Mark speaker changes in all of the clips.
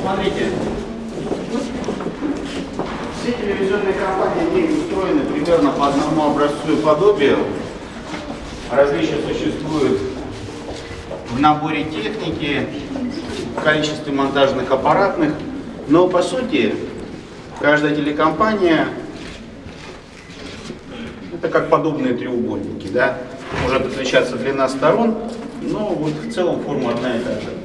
Speaker 1: смотрите. Все телевизионные компании в устроены примерно по одному образцу и подобию. Различия существуют в наборе техники, в количестве монтажных аппаратных, но по сути каждая телекомпания это как подобные треугольники, да? Может отличаться длина сторон, но вот в целом форма одна и та же.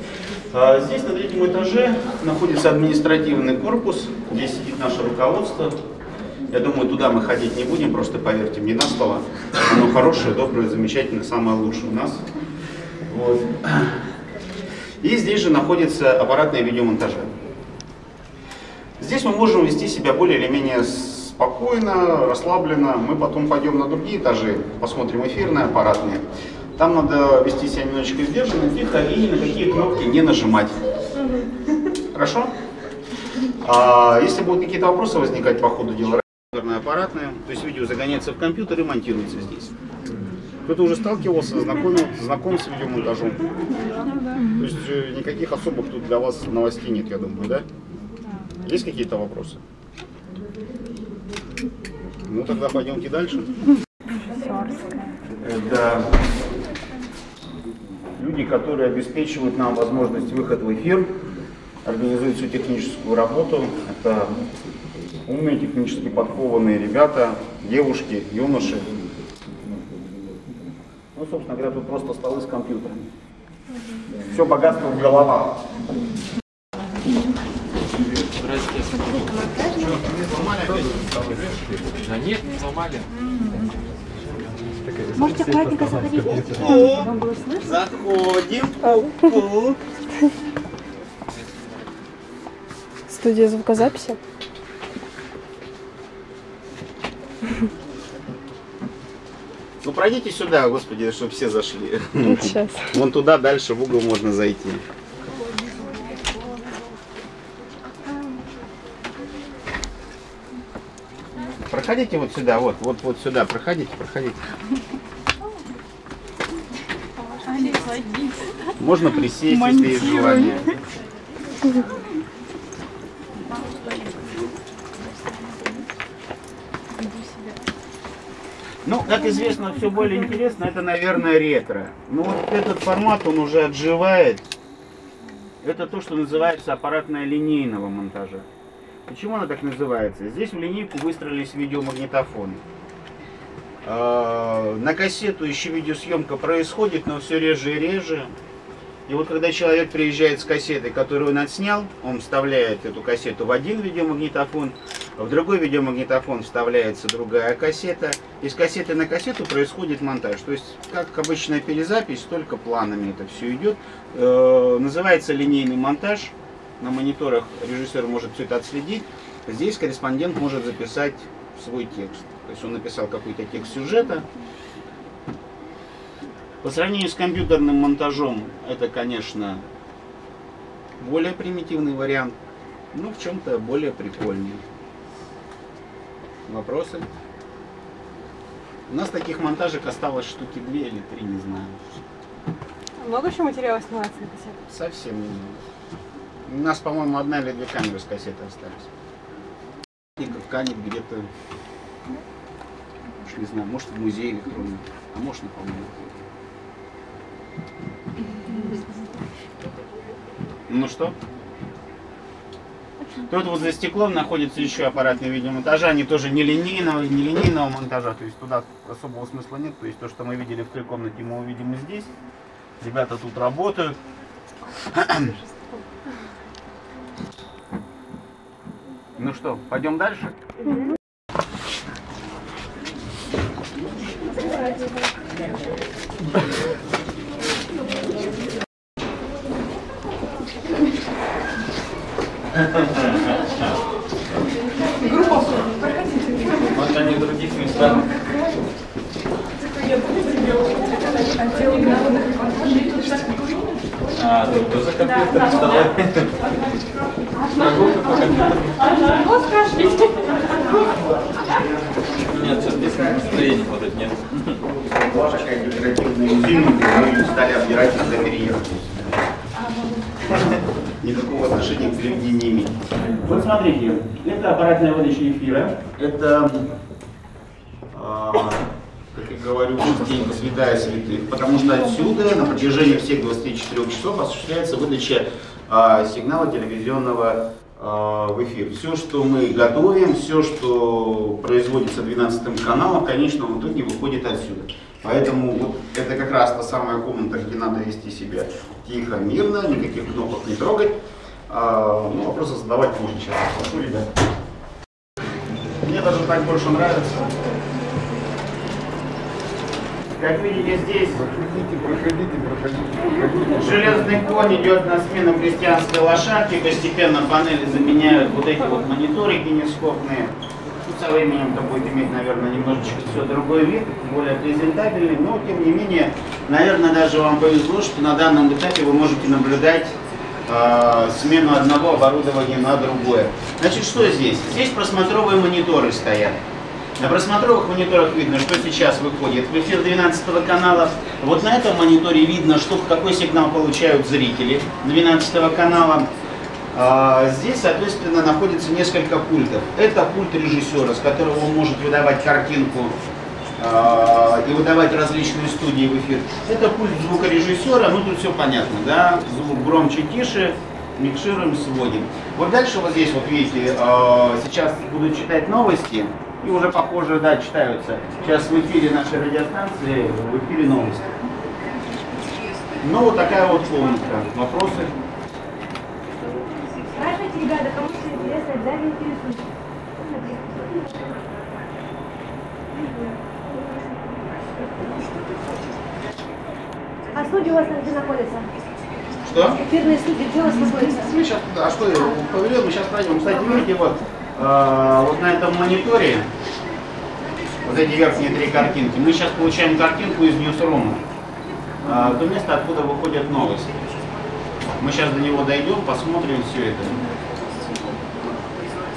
Speaker 1: А здесь на третьем этаже находится административный корпус, здесь сидит наше руководство. Я думаю, туда мы ходить не будем, просто поверьте мне на слово. Оно хорошее, доброе, замечательное, самое лучшее у нас. Вот. И здесь же находится аппаратное видеомонтажа. Здесь мы можем вести себя более или менее спокойно, расслабленно. Мы потом пойдем на другие этажи, посмотрим эфирные, аппаратные. Там надо вести себя немножечко сдержанно, тихо и ни на какие кнопки не нажимать. Хорошо? А если будут какие-то вопросы возникать по ходу дела, аппаратное, то есть видео загоняется в компьютер и монтируется здесь. Кто-то уже сталкивался, знакомил, знаком с видеомонтажом. То есть э, никаких особых тут для вас новостей нет, я думаю, да? Есть какие-то вопросы? Ну тогда пойдемте дальше. Это люди, которые обеспечивают нам возможность выхода в эфир, организуют всю техническую работу. Это умные, технически подкованные ребята, девушки, юноши. Ну, собственно говоря, тут просто столы с компьютерами. Все богатство в головах.
Speaker 2: Да нет, не сломали.
Speaker 3: Можете аккуратненько заходить. Слышно?
Speaker 1: Заходим.
Speaker 4: Студия звукозаписи.
Speaker 1: Ну пройдите сюда, господи, чтобы все зашли.
Speaker 4: Сейчас.
Speaker 1: Вон туда дальше в угол можно зайти. Проходите вот сюда, вот, вот, вот сюда, проходите, проходите. Можно присесть, если есть желание. Ну, как известно, все более интересно, это, наверное, ретро. Но вот этот формат, он уже отживает. Это то, что называется аппаратная линейного монтажа. Почему она так называется? Здесь в линейку выстроились видеомагнитофоны. А, На кассету еще видеосъемка происходит, но все реже и реже. И вот когда человек приезжает с кассетой, которую он отснял, он вставляет эту кассету в один видеомагнитофон, в другой видеомагнитофон вставляется другая кассета. И с кассеты на кассету происходит монтаж. То есть, как обычная перезапись, только планами это все идет. Э, называется линейный монтаж. На мониторах режиссер может все это отследить. Здесь корреспондент может записать свой текст. То есть он написал какой-то текст сюжета. По сравнению с компьютерным монтажом, это, конечно, более примитивный вариант, но в чем-то более прикольный. Вопросы? У нас таких монтажек осталось штуки две или три, не знаю.
Speaker 4: Много еще материала снимается на кассету?
Speaker 1: Совсем не знаю. У нас, по-моему, одна или две камеры с кассеты остались. И канет где-то, не знаю, может в музее электронном, а может не помню. Ну что? Тут вот за стеклом находится еще аппаратный видеомонтажа, они тоже не линейного, не линейного монтажа, то есть туда особого смысла нет, то есть то, что мы видели в той комнате, мы увидим и здесь. Ребята тут работают. Ну что, пойдем дальше?
Speaker 2: Вот они в других местах. А, тут тоже компьютер второй. Прогулка по компьютеру. Нет, что здесь настроения вот это нет.
Speaker 1: Ваша декоративная резина, мы стали отбирать из-за никакого отношения к телевидению не имеет. Вот смотрите, это аппаратная выдача эфира, это, а, как я говорю, частенько святая святых, потому что отсюда на протяжении всех 24 часов осуществляется выдача а, сигнала телевизионного а, в эфир. Все, что мы готовим, все, что производится 12 каналом, в конечном итоге выходит отсюда. Поэтому вот это как раз та самая комната, где надо вести себя тихо, мирно, никаких кнопок не трогать. А, ну, вопросы задавать можно сейчас. Прошу, ребят. Мне даже так больше нравится. Как видите, здесь
Speaker 5: Проходите, проходите, проходите, проходите.
Speaker 1: железный конь идет на смену крестьянской лошадки, постепенно панели заменяют вот эти вот мониторы кинескопные. Со временем это будет иметь, наверное, немножечко все другой вид, более презентабельный, но тем не менее, наверное, даже вам повезло, что на данном этапе вы можете наблюдать э, смену одного оборудования на другое. Значит, что здесь? Здесь просмотровые мониторы стоят. На просмотровых мониторах видно, что сейчас выходит в эфир 12 канала. Вот на этом мониторе видно, что какой сигнал получают зрители 12 канала. А, Здесь, соответственно, находится несколько пультов. Это пульт режиссера, с которого он может выдавать картинку а, и выдавать различные студии в эфир. Это пульт звукорежиссера, ну тут все понятно, да, звук громче, тише, микшируем, сводим. Вот дальше вот здесь вот видите, а, сейчас буду читать новости, и уже похоже, да, читаются. Сейчас в эфире нашей радиостанции, в эфире новости. Ну вот такая вот комнатка. Вопросы?
Speaker 3: Ребята, кому что интересно, обязательно интересуйтесь. А студия у вас где находится?
Speaker 1: Что?
Speaker 3: Эфирные студии где у вас находится?
Speaker 1: Мы сейчас, а что повелел, мы сейчас пройдем. Кстати, видите, вот, э, вот на этом мониторе, вот эти верхние три картинки, мы сейчас получаем картинку из Ньюсрума, э, то место, откуда выходят новости. Мы сейчас до него дойдем, посмотрим все это.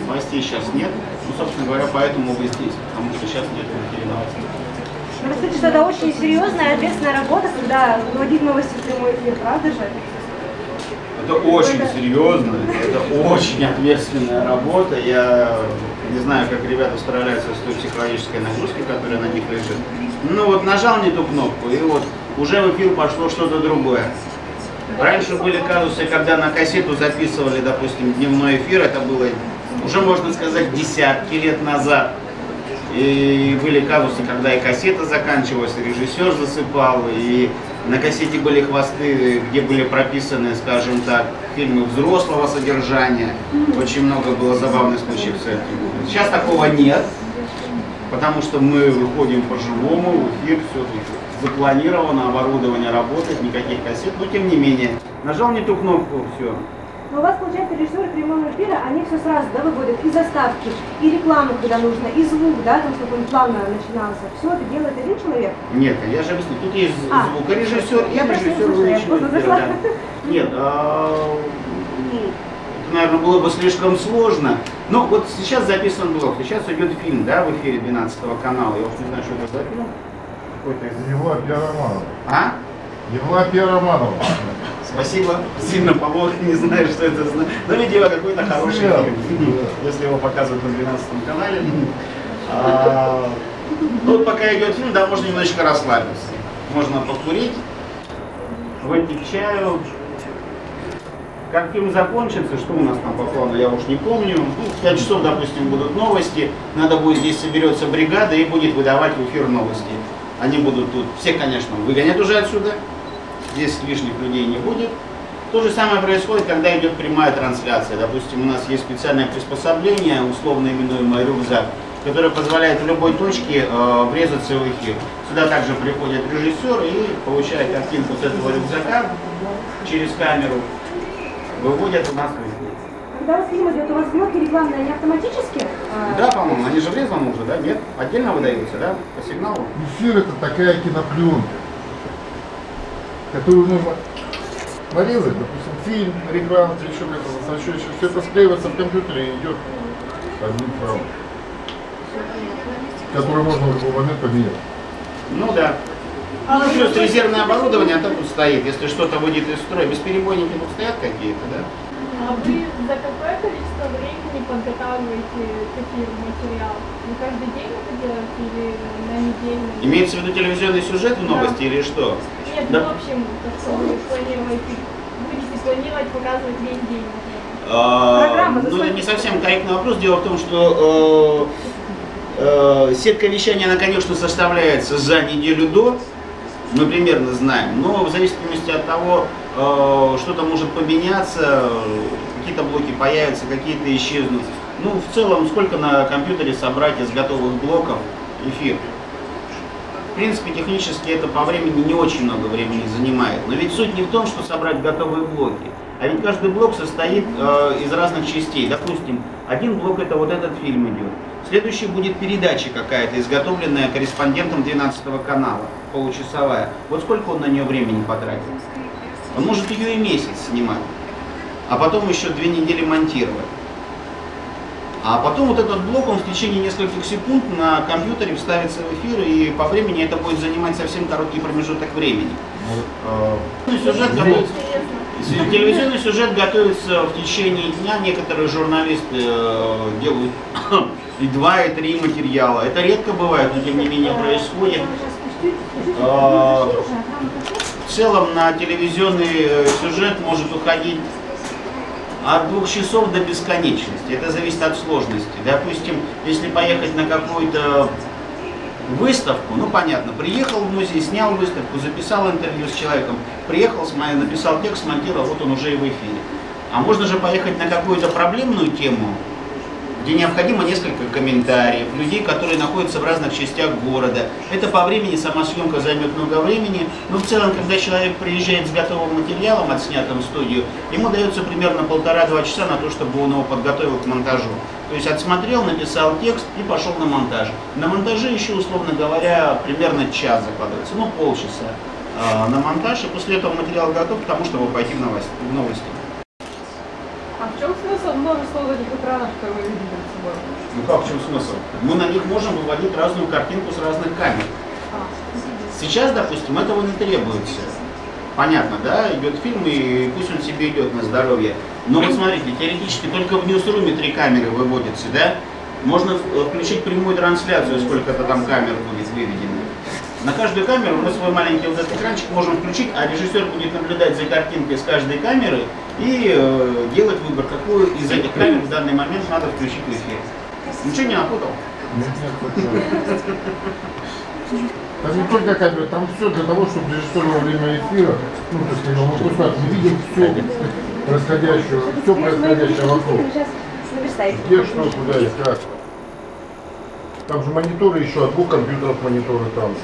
Speaker 1: Новостей сейчас нет. Ну, собственно говоря, поэтому вы здесь, потому что сейчас нет в эфире новостей.
Speaker 3: Ну, кстати, что это очень серьезная ответственная работа, когда вводить новости в прямой эфир, правда же?
Speaker 1: Это очень серьезно, это очень ответственная работа. Я не знаю, как ребята справляются с той психологической нагрузкой, которая на них лежит. Ну вот нажал не ту кнопку, и вот уже в эфир пошло что-то другое. Раньше были казусы, когда на кассету записывали, допустим, дневной эфир, это было уже, можно сказать, десятки лет назад. И были казусы, когда и кассета заканчивалась, и режиссер засыпал, и на кассете были хвосты, где были прописаны, скажем так, фильмы взрослого содержания. Очень много было забавных случаев с этим. Сейчас такого нет, потому что мы выходим по-живому, в эфир, все запланировано, оборудование работает, никаких кассет, но тем не менее. Нажал не ту кнопку, все.
Speaker 3: Но у вас, получается, режиссеры прямого эфира, они все сразу, да, выводят и заставки, и рекламу, когда нужно, и звук, да, там, чтобы он плавно начинался. Все это делает один человек?
Speaker 1: Нет, я же объясню, тут есть
Speaker 3: А.
Speaker 1: звукорежиссер и
Speaker 3: Я не
Speaker 1: режиссер
Speaker 3: просто
Speaker 1: эфира, да. Нет, а, ну, это, наверное, было бы слишком сложно. Но вот сейчас записан блок, сейчас идет фильм, да, в эфире 12 канала. Я уж не знаю, что это за фильм. Какой-то из...
Speaker 5: Евлапия Романова.
Speaker 1: А?
Speaker 5: Евлапия Романова.
Speaker 1: Спасибо. Сильно помог, не знаю, что это значит. Но, видимо, какой-то хороший
Speaker 5: Да,
Speaker 1: фильм, если его показывают на 12 канале. А, ну, пока идет фильм, да, можно немножечко расслабиться. Можно покурить, выпить чаю. Как фильм закончится, что у нас там по плану, я уж не помню. Ну, в 5 часов, допустим, будут новости. Надо будет, здесь соберется бригада и будет выдавать в эфир новости. Они будут тут, все, конечно, выгонят уже отсюда. Здесь лишних людей не будет. То же самое происходит, когда идет прямая трансляция. Допустим, у нас есть специальное приспособление, условно именуемое рюкзак, которое позволяет в любой точке э, врезаться в эфир. Сюда также приходит режиссер и получает картинку с этого рюкзака через камеру, выводят у нас в эфир.
Speaker 3: Когда у вас фильм идет, у вас блоки рекламные, они автоматически? а,
Speaker 1: Да, по-моему, они же врезаны уже, да? Нет? Отдельно выдаются, да? По сигналу?
Speaker 5: Эфир это такая кинопленка, которую нужно нарезать, допустим, фильм, рекламу, еще где-то, еще. Все это склеивается в компьютере и идет одним файлом, который можно в любой момент поменять.
Speaker 1: Ну да. Ну, плюс резервное оборудование, а там тут стоит. Если что-то выйдет из строя, бесперебойники тут стоят какие-то, да?
Speaker 6: А вы за какое количество времени подготавливаете к эфиру материал? Вы каждый день это делаете или на неделю?
Speaker 1: Имеется в виду телевизионный сюжет в новости или что?
Speaker 6: Нет,
Speaker 1: Да.
Speaker 6: ну, в общем, планируете, будете планировать показывать весь день.
Speaker 1: А, ну, не совсем корректный вопрос. Дело в том, что э, э, сетка вещания, она, конечно, составляется за неделю до, мы примерно знаем, но в зависимости от того, э, что-то может поменяться, какие-то блоки появятся, какие-то исчезнут. Ну, в целом, сколько на компьютере собрать из готовых блоков эфир? Принципе, технически это по времени не очень много времени занимает. Но ведь суть не в том, что собрать готовые блоки, а ведь каждый блок состоит э, из разных частей. Допустим, один блок это вот этот фильм идет. Следующий будет передача какая-то, изготовленная корреспондентом 12 канала, получасовая. Вот сколько он на нее времени потратил? Он может ее и месяц снимать, а потом еще две недели монтировать. А потом вот этот блок, он в течение нескольких секунд на компьютере вставится в эфир, и по времени это будет занимать совсем короткий промежуток времени. Э, Сюжет готовится, с- телевизионный сюжет готовится в течение дня. Некоторые журналисты э, делают и два, и три материала. Это редко бывает, но тем не менее происходит. А, В целом на телевизионный э, сюжет может уходить от двух часов до бесконечности. Это зависит от сложности. Допустим, если поехать на какую-то выставку, ну понятно, приехал в музей, снял выставку, записал интервью с человеком, приехал, написал текст, смонтировал, вот он уже и в эфире. А можно же поехать на какую-то проблемную тему, где необходимо несколько комментариев, людей, которые находятся в разных частях города. Это по времени, сама съемка займет много времени. Но в целом, когда человек приезжает с готовым материалом, отснятым в студию, ему дается примерно полтора-два часа на то, чтобы он его подготовил к монтажу. То есть отсмотрел, написал текст и пошел на монтаж. На монтаже еще, условно говоря, примерно час закладывается, ну полчаса а, на монтаж, и после этого материал готов к тому, чтобы пойти в новости.
Speaker 4: А в чем смысл множества этих экранов, которые вы видите?
Speaker 1: Ну как, в чем смысл? Мы на них можем выводить разную картинку с разных камер. Сейчас, допустим, этого не требуется. Понятно, да, идет фильм, и пусть он себе идет на здоровье. Но вот смотрите, теоретически только в ньюсруме три камеры выводятся, да? Можно в- включить прямую трансляцию, сколько-то там камер будет выведено. На каждую камеру мы свой маленький вот этот экранчик можем включить, а режиссер будет наблюдать за картинкой с каждой камеры и э, делать выбор, какую из этих камер в данный момент надо включить в эфир. Ничего не напутал?
Speaker 5: Нет, нет. Там не только камера, там все для того, чтобы режиссер во время эфира, ну, то есть, мы просто мы видим все происходящее, все происходящее вокруг. Где что, куда и как. Там же мониторы еще, от двух компьютеров мониторы там.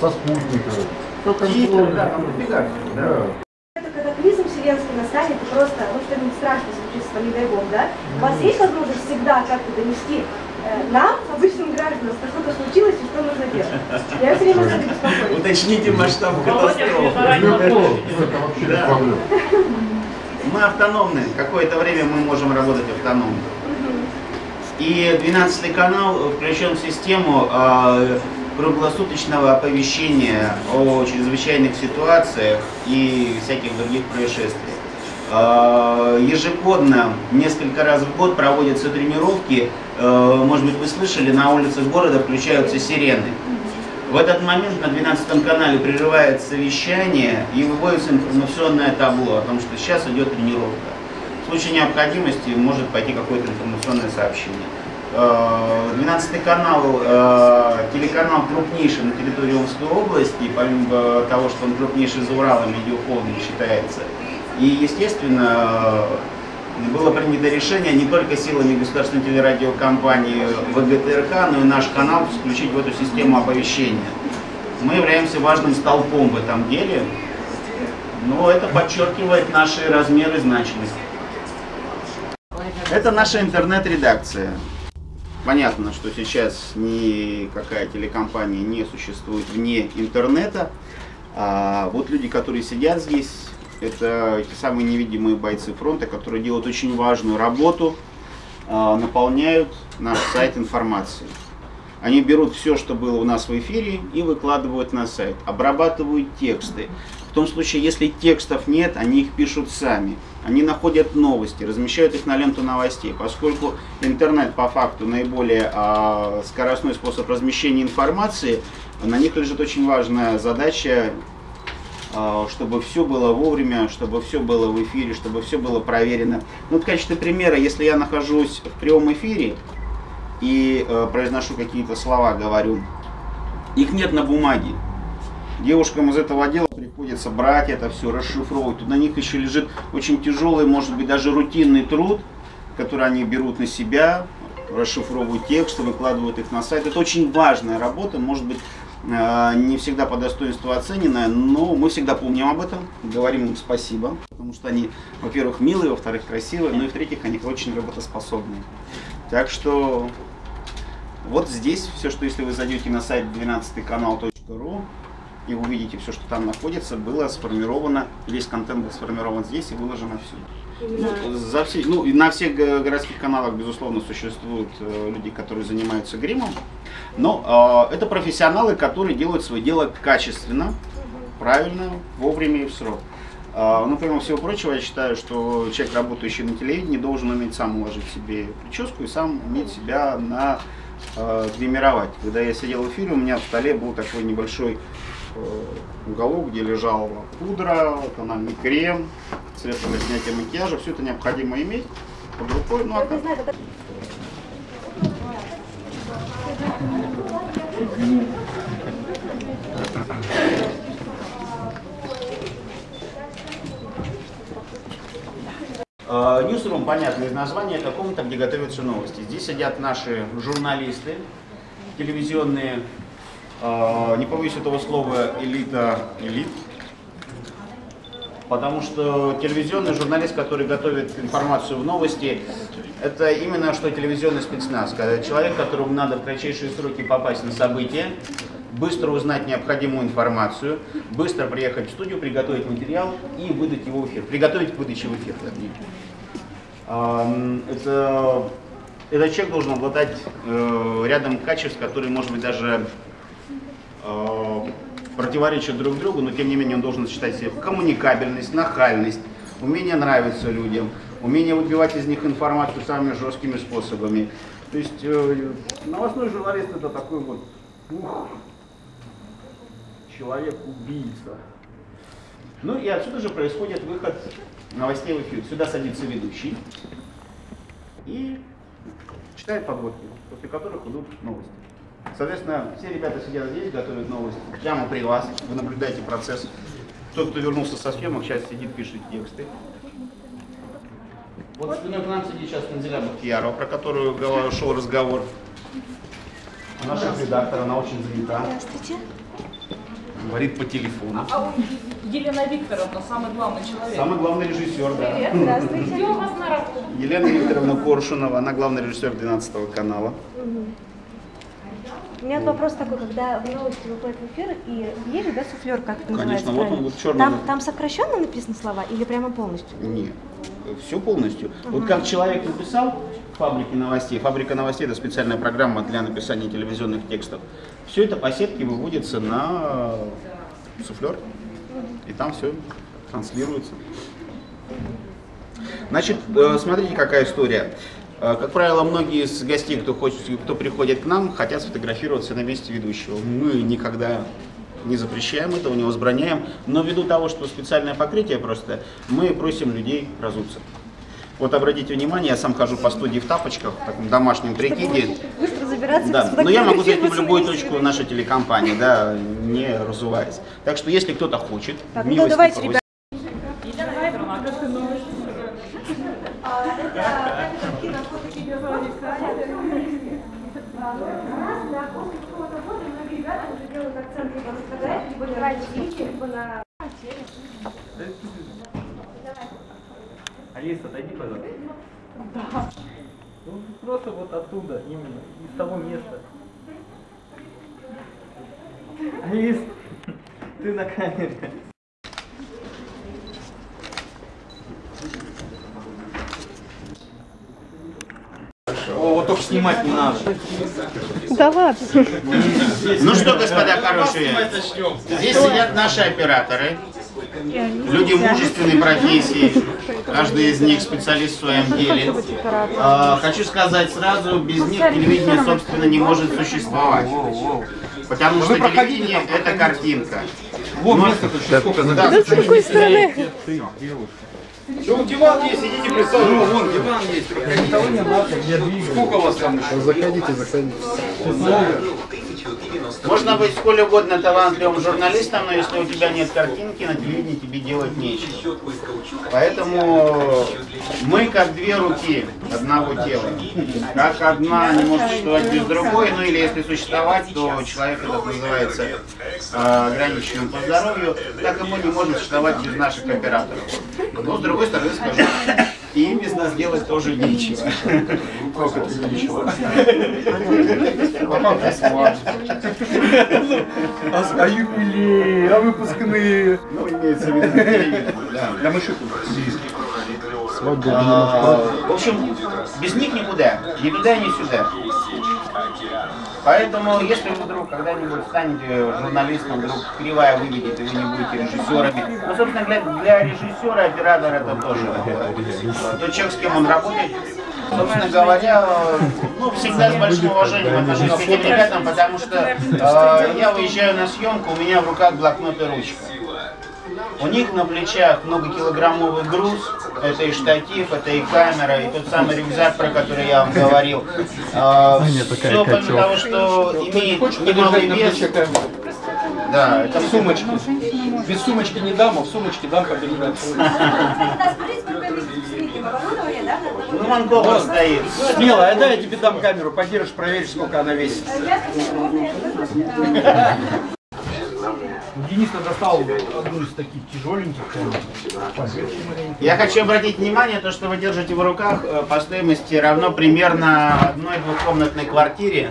Speaker 5: Со спутника. Все
Speaker 1: Титры,
Speaker 5: контроль.
Speaker 1: да, да.
Speaker 3: Это катаклизм вселенский настанет, и просто, ну, что-нибудь страшное случится, не дай бог, да? У вас есть возможность всегда как-то донести э, нам, обычным гражданам, что что-то случилось и что нужно делать? Я все время за это беспокоюсь.
Speaker 1: Уточните масштаб катастрофы. Мы автономны. Какое-то время мы можем работать автономно. И 12 канал включен в систему э, круглосуточного оповещения о чрезвычайных ситуациях и всяких других происшествиях. Э, Ежегодно, несколько раз в год проводятся тренировки. Э, Может быть, вы слышали, на улицах города включаются сирены. В этот момент на 12 канале прерывается вещание и выводится информационное табло о том, что сейчас идет тренировка. В случае необходимости может пойти какое-то информационное сообщение. Э, 12 канал, э, телеканал крупнейший на территории Омской области, помимо того, что он крупнейший за Уралом, медиахолдинг считается. И, естественно, было принято решение не только силами государственной телерадиокомпании ВГТРК, но и наш канал включить в эту систему оповещения. Мы являемся важным столпом в этом деле, но это подчеркивает наши размеры и значимость. Это наша интернет-редакция. Понятно, что сейчас никакая телекомпания не существует вне интернета. А вот люди, которые сидят здесь, это те самые невидимые бойцы фронта, которые делают очень важную работу, а, наполняют наш сайт информацией. Они берут все, что было у нас в эфире, и выкладывают на сайт, обрабатывают тексты. В том случае, если текстов нет, они их пишут сами. Они находят новости, размещают их на ленту новостей. Поскольку интернет по факту наиболее а, скоростной способ размещения информации, на них лежит очень важная задача чтобы все было вовремя, чтобы все было в эфире, чтобы все было проверено. Ну, в качестве примера, если я нахожусь в прямом эфире и э, произношу какие-то слова, говорю, их нет на бумаге. Девушкам из этого отдела приходится брать это все, расшифровывать. Тут на них еще лежит очень тяжелый, может быть, даже рутинный труд, который они берут на себя, расшифровывают тексты, выкладывают их на сайт. Это очень важная работа, может быть, не всегда по достоинству оцененная, но мы всегда помним об этом, говорим им спасибо, потому что они, во-первых, милые, во-вторых, красивые, ну и в-третьих, они очень работоспособные. Так что вот здесь все, что если вы зайдете на сайт 12канал.ру, и увидите все, что там находится, было сформировано, весь контент был сформирован здесь и выложено все. Ну, за все, ну, на всех городских каналах, безусловно, существуют э, люди, которые занимаются гримом, но э, это профессионалы, которые делают свое дело качественно, правильно, вовремя и в срок. Э, ну, помимо всего прочего, я считаю, что человек, работающий на телевидении, должен уметь сам уложить себе прическу и сам уметь себя на э, гримировать. Когда я сидел в эфире, у меня в столе был такой небольшой уголок, где лежала пудра, тональный крем, средства для снятия макияжа. Все это необходимо иметь под рукой. Ну, а как? Ньюсрум, понятно, из названия, это комната, где готовятся новости. Здесь сидят наши журналисты, телевизионные не побоюсь этого слова, элита элит. Потому что телевизионный журналист, который готовит информацию в новости, это именно что телевизионный спецназ. Когда человек, которому надо в кратчайшие сроки попасть на события, быстро узнать необходимую информацию, быстро приехать в студию, приготовить материал и выдать его в эфир. Приготовить к выдаче в эфир. Это, этот человек должен обладать э, рядом качеств, которые, может быть, даже противоречат друг другу, но тем не менее он должен сочетать себе коммуникабельность, нахальность, умение нравиться людям, умение выбивать из них информацию самыми жесткими способами. То есть э, новостной журналист это такой вот человек-убийца. Ну и отсюда же происходит выход новостей в эфир. Сюда садится ведущий и читает подводки, после которых идут новости. Соответственно, все ребята сидят здесь, готовят новости прямо при вас. Вы наблюдаете процесс. Тот, кто вернулся со съемок, сейчас сидит, пишет тексты. Вот спиной к нам сидит сейчас Танзеля Бахтиярова, про которую шел разговор. Она шеф-редактор, она очень занята. Здравствуйте. Говорит по телефону.
Speaker 4: А Елена Викторовна, самый главный человек.
Speaker 1: Самый главный режиссер, да.
Speaker 3: Привет, здравствуйте.
Speaker 4: Где у вас на работе?
Speaker 1: Елена Викторовна Коршунова, она главный режиссер 12 канала.
Speaker 3: Угу. У меня вопрос такой, когда в новости выходит в эфир, и есть да, суфлер, как это
Speaker 1: Конечно,
Speaker 3: называется?
Speaker 1: вот он вот черный.
Speaker 3: Там, там сокращенно написаны слова или прямо полностью?
Speaker 1: Нет, все полностью. Ага. Вот как человек написал фабрики новостей, фабрика новостей это специальная программа для написания телевизионных текстов. Все это по сетке выводится на суфлер, и там все транслируется. Значит, э, смотрите, какая история. Э, как правило, многие из гостей, кто, хочет, кто приходит к нам, хотят сфотографироваться на месте ведущего. Мы никогда не запрещаем этого, не возбраняем, но ввиду того, что специальное покрытие просто, мы просим людей разуться. Вот обратите внимание, я сам хожу по студии в тапочках, в таком домашнем прикиде.
Speaker 3: Быстро забираться.
Speaker 1: Да, но я могу зайти в любую точку нашей телекомпании, да, не разуваясь. Так что если кто-то хочет,
Speaker 3: так, ну, давайте, ребята.
Speaker 2: Алиса, отойди, пожалуйста. Да. Ну, просто вот оттуда, именно, из того места. Алис, ты на камере. Только снимать не надо.
Speaker 3: Да ладно.
Speaker 1: Ну что, господа хорошие, здесь сидят наши операторы. Люди мужественной профессии, каждый из них специалист в своем деле. А, Хочу сказать сразу, без них телевидение, собственно, не может существовать. Потому что телевидение – это картинка.
Speaker 2: Вот
Speaker 1: Но-
Speaker 2: место тут сколько за
Speaker 1: Да,
Speaker 7: С какой стороны?
Speaker 1: Ну, диван есть, идите
Speaker 2: Ну,
Speaker 1: присаживайтесь.
Speaker 2: вон диван есть. Сколько у вас там еще?
Speaker 5: Заходите, заходите.
Speaker 1: Можно быть сколь угодно талантливым журналистом, но если у тебя нет картинки, на телевидении тебе делать нечего. Поэтому мы как две руки одного тела. Как одна не может существовать без другой, ну или если существовать, то человек этот называется э, ограниченным по здоровью, так и мы не можем существовать без наших операторов. Но с другой стороны скажу, и им без нас делать тоже нечего. Как это нечего?
Speaker 2: А, а юбилей, а выпускные.
Speaker 1: Ну, имеется в виду да.
Speaker 2: Для мышек.
Speaker 1: А, В общем, без них никуда, ни туда, ни сюда. Поэтому, если вы вдруг когда-нибудь станете журналистом, вдруг кривая выведет, и вы не будете режиссерами, ну, собственно, для, для режиссера оператор это тоже тот человек, с кем он работает, собственно говоря, ну, всегда с большим уважением отношусь к этим ребятам, потому что э, я уезжаю на съемку, у меня в руках блокнот и ручка. У них на плечах многокилограммовый груз, это и штатив, это и камера, и тот самый рюкзак, про который я вам говорил. Все помимо того, что имеет немалый вес, да, это
Speaker 2: Сумочки. Без сумочки не дам, а в сумочке дам
Speaker 3: на
Speaker 1: ну, Ванкова стоит.
Speaker 2: Смело, а дай я тебе дам камеру, подержишь, проверишь, сколько она весит.
Speaker 3: Я скажу, можно я тоже?
Speaker 2: Денис достал одну из таких тяжеленьких.
Speaker 1: Я хочу обратить внимание, то, что вы держите в руках, э, по стоимости равно примерно одной двухкомнатной квартире.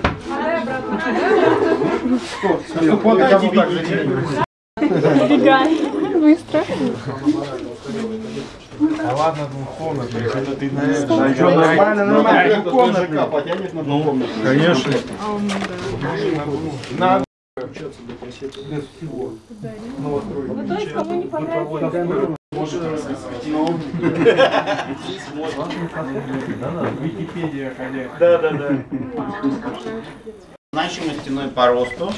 Speaker 7: Убегай. Быстро.
Speaker 5: А ладно, двухкомнатный. Это ты на
Speaker 2: что, нормально, нормально. Двухкомнатный.
Speaker 5: потянет на двухкомнатный. Конечно. На
Speaker 6: Ну, то есть, кому не понравится,
Speaker 5: Википедия ходя.
Speaker 1: Да, да, да. Значимостяной по росту.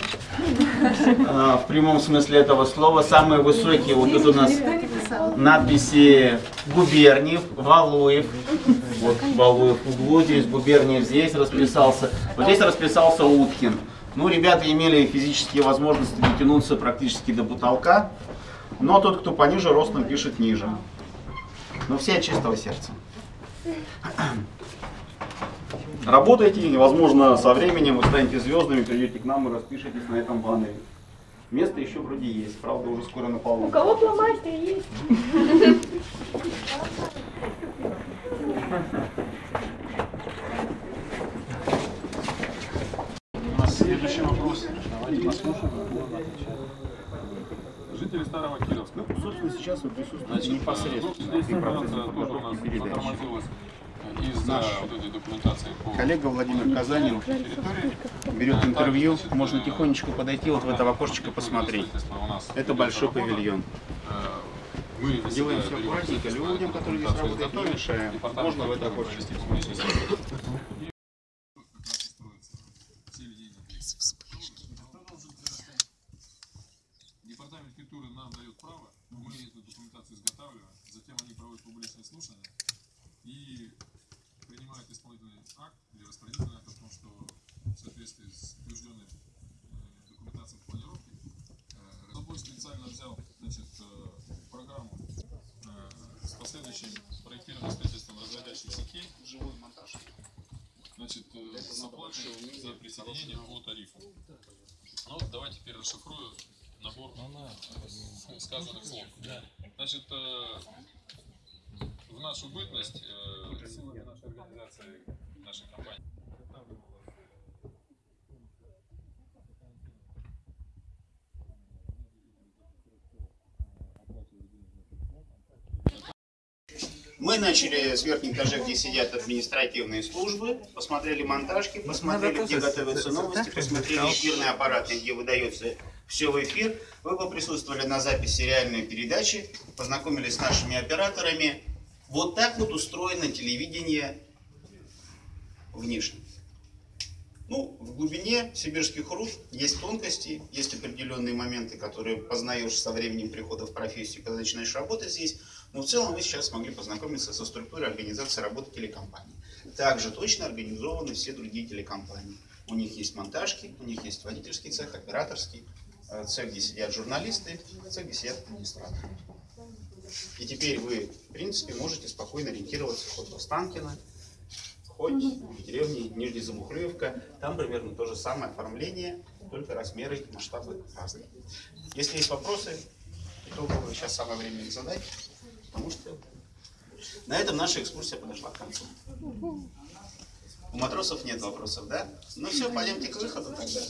Speaker 1: А, В прямом смысле этого слова. Самые высокие вот тут у нас надписи Губерниев, Валуев. Вот Валуев в углу, здесь Губерниев здесь расписался. Вот здесь расписался Уткин. Ну, ребята имели физические возможности дотянуться практически до потолка. Но тот, кто пониже ростом, пишет ниже. Но все от чистого сердца. Работайте, и, возможно, со временем вы станете звездами, придете к нам и распишетесь на этом баннере. Место еще вроде есть, правда, уже скоро
Speaker 6: у
Speaker 1: наполнится.
Speaker 6: кого фломастер есть?
Speaker 1: У нас следующий вопрос. Давайте послушаем.
Speaker 8: Жители Старого Кировска.
Speaker 1: Ну, собственно, сейчас вы присутствуете
Speaker 8: Значит,
Speaker 1: непосредственно процессе
Speaker 8: информация тоже у нас затормозилась из-за
Speaker 1: Наш
Speaker 8: вот этой документации по
Speaker 1: Коллега Владимир Казанин берет интервью, можно тихонечко подойти вот в это окошечко посмотреть. Это большой павильон.
Speaker 8: Э, Мы
Speaker 1: Делаем все аккуратненько, людям, которые здесь работают, не мешаем. Можно в это окошечко.
Speaker 8: Оплатой за присоединение по тарифу. Ну, давайте теперь расшифрую набор э, сказанных слов. Значит, э, в нашу бытность э, сегодня наша организация, наша компания
Speaker 1: Мы начали с верхних этажей, где сидят административные службы, посмотрели монтажки, посмотрели, где готовятся новости, посмотрели эфирные аппараты, где выдается все в эфир. Вы поприсутствовали на записи реальной передачи, познакомились с нашими операторами. Вот так вот устроено телевидение внешне. Ну, в глубине сибирских руд есть тонкости, есть определенные моменты, которые познаешь со временем прихода в профессию, когда начинаешь работать здесь. Но в целом вы сейчас смогли познакомиться со структурой организации работы телекомпании. Также точно организованы все другие телекомпании. У них есть монтажки, у них есть водительский цех, операторский, э, цех, где сидят журналисты, цех, где сидят администраторы. И теперь вы, в принципе, можете спокойно ориентироваться хоть в Останкино, хоть в деревне Нижняя Замухлеевка. Там примерно то же самое оформление, только размеры и масштабы разные. Если есть вопросы, итоговые, сейчас самое время их задать, потому что на этом наша экскурсия подошла к концу. У матросов нет вопросов, да? Ну все, пойдемте к выходу тогда.